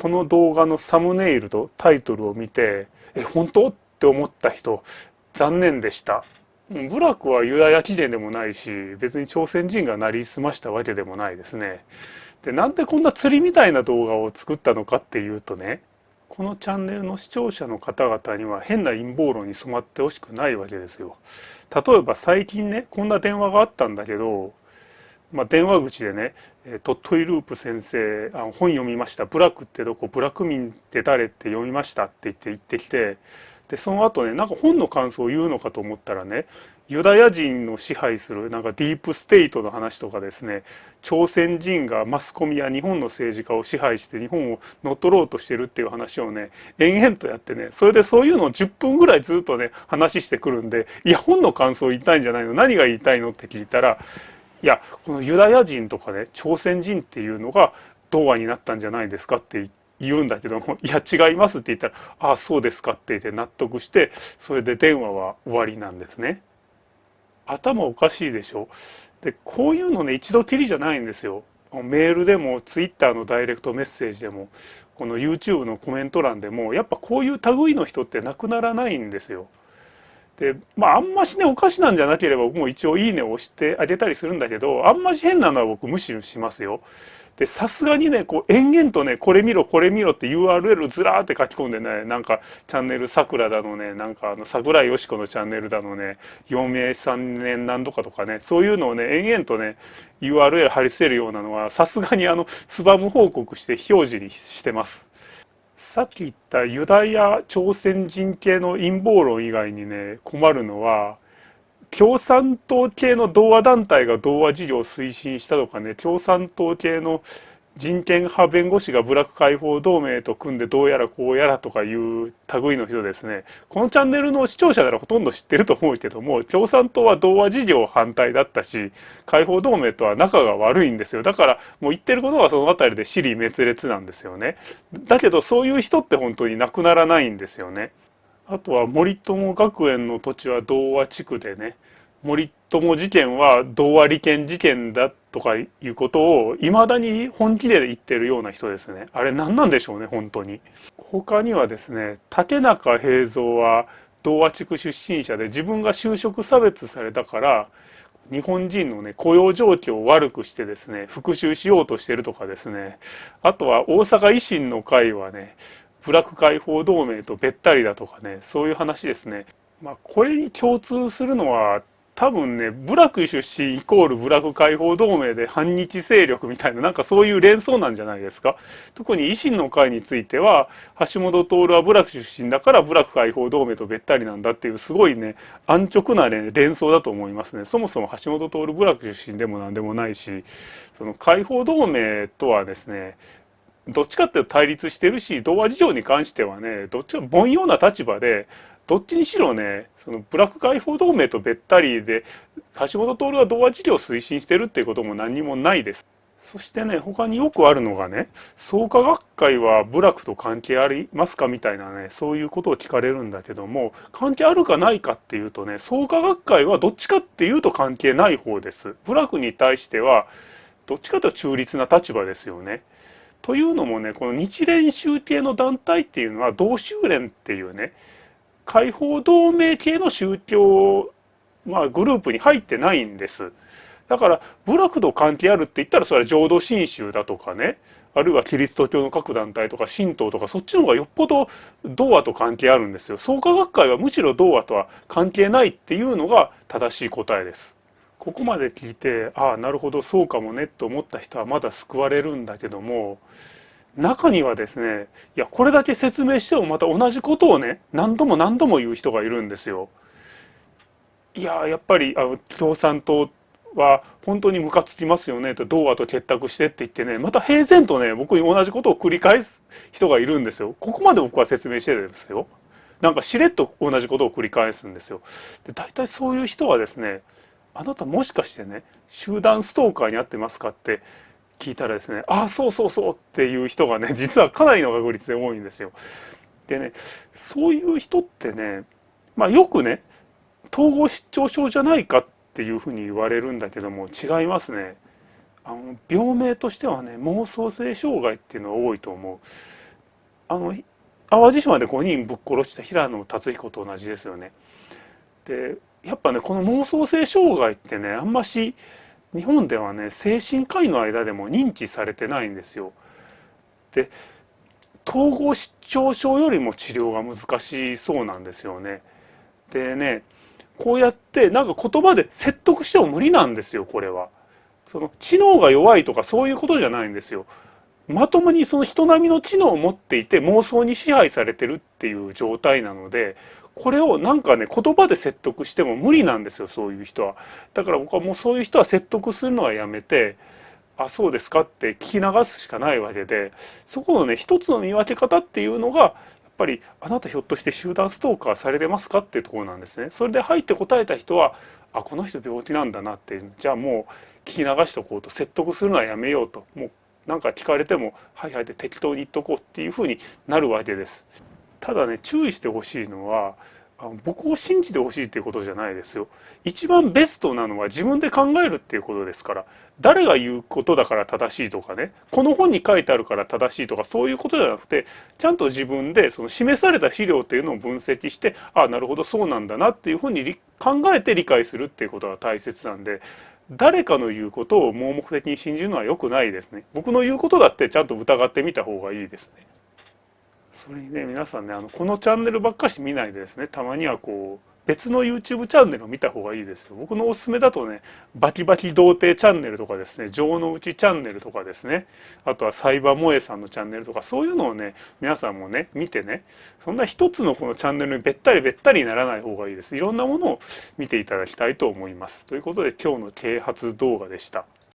この動画のサムネイルとタイトルを見てえ本当？って思った人残念でした。部落はユダヤ起源でもないし別に朝鮮人がなりすましたわけでもないですね。でなんでこんな釣りみたいな動画を作ったのかっていうとねこのチャンネルの視聴者の方々には変な陰謀論に染まってほしくないわけですよ。例えば最近ねこんな電話があったんだけど、まあ、電話口でね「トットイループ先生あ本読みました。ブラックってどこ？ブラック民って誰って読みました」って言って言ってきてでその後ねなんか本の感想を言うのかと思ったらねユダヤ人の支配するなんかディープステイトの話とかですね朝鮮人がマスコミや日本の政治家を支配して日本を乗っ取ろうとしてるっていう話をね延々とやってねそれでそういうのを10分ぐらいずっとね話してくるんでいや本の感想言いたいんじゃないの？何が言いたいの？って聞いたらいやこのユダヤ人とかね朝鮮人っていうのが童話になったんじゃないですかって言うんだけども「いや違います」って言ったら「ああそうですか」って言って納得してそれで電話は終わりなんですね。頭おかしいでしょ？でこういうのね一度きりじゃないんですよメールでもツイッターのダイレクトメッセージでもこの YouTube のコメント欄でもやっぱこういう類の人ってなくならないんですよ。でまああんましねおかしなんじゃなければ僕も一応「いいね」を押してあげたりするんだけどあんまし変なのは僕無視しますよ。でさすがにねこう延々とねこれ見ろこれ見ろって URL ずらーって書き込んでねなんかチャンネルさくらだのねなんかあの桜井よし子のチャンネルだのね余命3年何度かとかねそういうのをね延々とね URL 貼り付けるようなのはさすがにあのスバム報告して非表示にしてます。さっき言ったユダヤ朝鮮人系の陰謀論以外にね困るのは共産党系の同和団体が同和事業を推進したとかね共産党系の人権派弁護士が部落解放同盟と組んでどうやらこうやらとかいう類の人ですね。このチャンネルの視聴者ならほとんど知ってると思うけども共産党は同和事業反対だったし解放同盟とは仲が悪いんですよ。だからもう言ってることはその辺りで尻滅裂なんですよね。だけどそういう人って本当になくならないんですよね。あとは森友学園の土地は童話地区でね森友事件は童話利権事件だとかいうことをいまだに本気で言ってるような人ですね。あれ何なんでしょうね本当に。他にはですね竹中平蔵は童話地区出身者で自分が就職差別されたから日本人のね雇用状況を悪くしてですね復讐しようとしてるとかですね。あとは大阪維新の会はね部落解放同盟とべったりだとかねそういう話ですね。まあ、これに共通するのは多分ね部落出身イコール部落解放同盟で反日勢力みたいななんかそういう連想なんじゃないですか？特に維新の会については橋本徹は部落出身だから部落解放同盟とべったりなんだっていうすごいね安直な、ね、連想だと思いますね。そもそも橋本徹部落出身でも何でもないしその解放同盟とはですねどっちかっていうと対立してるし童話事情に関してはねどっちか凡庸な立場でどっちにしろねそのブラック解放同盟とべったりで橋本徹は童話事業を推進してるっていうことも何にもないです。そしてね他によくあるのがね創価学会は部落と関係ありますかみたいなねそういうことを聞かれるんだけども関係あるかないかっていうとね創価学会はどっちかっていうと関係ない方です。部落に対してはどっちかというと中立な立場ですよね。というのもねこの日蓮宗系の団体っていうのは同宗連っていうね解放同盟系の宗教、まあ、グループに入ってないんです。だから部落と関係あるって言ったらそれは浄土真宗だとかねあるいはキリスト教の各団体とか神道とかそっちの方がよっぽど童話と関係あるんですよ。創価学会はむしろ童話とは関係ないっていうのが正しい答えです。ここまで聞いてああなるほどそうかもねと思った人はまだ救われるんだけども中にはですねいやこれだけ説明してもまた同じことをね何度も何度も言う人がいるんですよ。いややっぱりあの共産党は本当にムカつきますよねと童話と結託してって言ってねまた平然とね僕に同じことを繰り返す人がいるんですよ。ここまで僕は説明してるんですよ。なんかしれっと同じことを繰り返すんですよ。で大体そういう人はですねあなたもしかしてね集団ストーカーに遭ってますかって聞いたらですねああそうそうそうっていう人がね 実はかなりの確率で多いんですよ。でねそういう人ってねまあよくね統合失調症じゃないかっていうふうに言われるんだけども違いますね。あの病名としてはね妄想性障害っていうのが多いと思う。あの淡路島で5人ぶっ殺した平野達彦と同じですよね。でやっぱねこの妄想性障害ってねあんまし日本ではね精神科医の間でも認知されてないんですよ。で統合失調症よりも治療が難しそうなんですよね。でねこうやってなんか言葉で説得しても無理なんですよこれは。その知能が弱いとかそういうことじゃないんですよ。まともにその人並みの知能を持っていて妄想に支配されてるっていう状態なのでこれをなんかね言葉で説得しても無理なんですよそういう人は。だから僕はもうそういう人は説得するのはやめてあそうですかって聞き流すしかないわけでそこのね一つの見分け方っていうのがやっぱりあなたひょっとして集団ストーカーされてますかっていうところなんですね。それで入って答えた人はあこの人病気なんだなってじゃあもう聞き流しておこうと説得するのはやめようともう何か聞かれても「はいはい」で適当に言っとこうっていうふうになるわけです。ただね注意してほしいのは僕を信じてほしいっていうことじゃないですよ。一番ベストなのは自分で考えるっていうことですから。誰が言うことだから正しいとかね、この本に書いてあるから正しいとかそういうことじゃなくて、ちゃんと自分でその示された資料っていうのを分析して、ああ、なるほどそうなんだなっていうふうに考えて理解するっていうことが大切なんで、誰かの言うことを盲目的に信じるのは良くないですね。僕の言うことだってちゃんと疑ってみた方がいいですね。それにね皆さんねあのこのチャンネルばっかし見ないでですねたまにはこう別の YouTube チャンネルを見た方がいいですよ。僕のおすすめだとね、バキバキ童貞チャンネルとかですね、情の内チャンネルとかですね、あとはサイバー萌えさんのチャンネルとか、そういうのをね、皆さんもね、見てね、そんな一つのこのチャンネルにべったりべったりにならない方がいいです。いろんなものを見ていただきたいと思います。ということで今日の啓発動画でした。